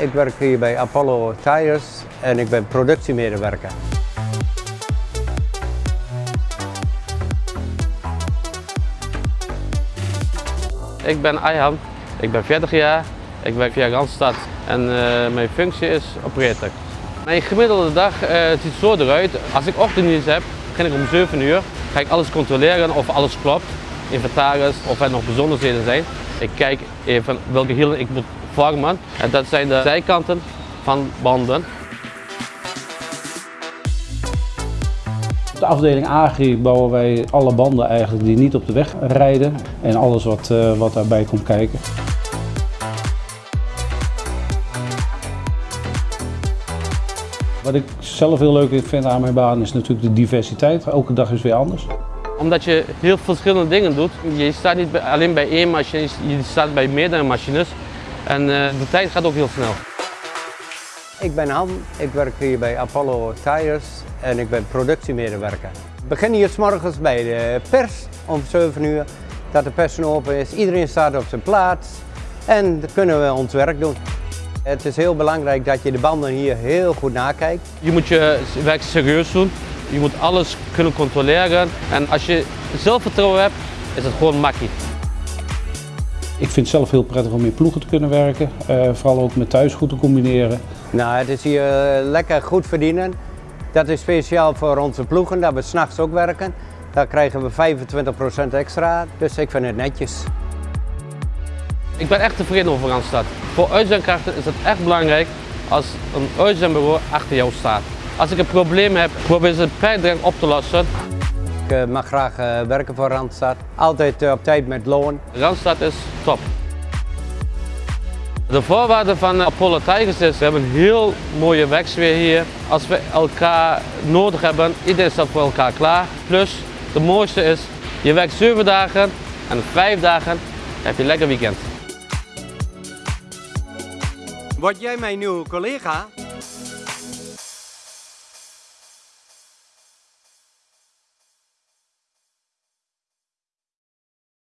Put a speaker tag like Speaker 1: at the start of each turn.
Speaker 1: Ik werk hier bij Apollo Tires en ik ben productiemedewerker.
Speaker 2: Ik ben Ayhan, ik ben 40 jaar, ik werk via Randstad en eh, mijn functie is operator. Mijn gemiddelde dag eh, ziet zo eruit. Als ik ochtenddienst heb, begin ik om 7 uur. Ga ik alles controleren of alles klopt, inventaris, of er nog bijzonderheden zijn. Ik kijk even welke hielen ik moet vormen. En dat zijn de zijkanten van banden.
Speaker 3: Op de afdeling Agri bouwen wij alle banden eigenlijk die niet op de weg rijden en alles wat, eh, wat daarbij komt kijken. Wat ik zelf heel leuk vind aan mijn baan is natuurlijk de diversiteit. Elke dag is weer anders.
Speaker 2: Omdat je heel verschillende dingen doet. Je staat niet alleen bij één machine, je staat bij meerdere machines. En eh, de tijd gaat ook heel snel.
Speaker 1: Ik ben Han, ik werk hier bij Apollo Tires en ik ben productiemedewerker. Ik begin hier s morgens bij de pers om 7 uur, dat de pers open is. Iedereen staat op zijn plaats en dan kunnen we ons werk doen. Het is heel belangrijk dat je de banden hier heel goed nakijkt.
Speaker 2: Je moet je werk serieus doen. Je moet alles kunnen controleren. En als je zelfvertrouwen hebt, is het gewoon makkie.
Speaker 3: Ik vind het zelf heel prettig om in ploegen te kunnen werken. eh, vooral ook met thuis goed te combineren.
Speaker 1: Nou, het is hier eh, lekker goed verdienen. Dat is speciaal voor onze ploegen, dat we s'nachts ook werken. Daar krijgen we 25% extra, dus ik vind het netjes.
Speaker 2: Ik ben echt tevreden over Randstad. Voor uitzendkrachten is het echt belangrijk als een uitzendbureau achter jou staat. Als ik een probleem heb, probeer ze per direct op te lossen.
Speaker 1: Ik eh, mag graag eh, werken voor Randstad. Altijd eh, op tijd met loon.
Speaker 2: Randstad is top. De voorwaarde van Apollo Tigers is, we hebben een heel mooie werksfeer hier. Als we elkaar nodig hebben, iedereen staat voor elkaar klaar. Plus, de mooiste is, je werkt 7 dagen en 5 dagen heb je lekker weekend.
Speaker 1: Word jij mijn nieuwe collega?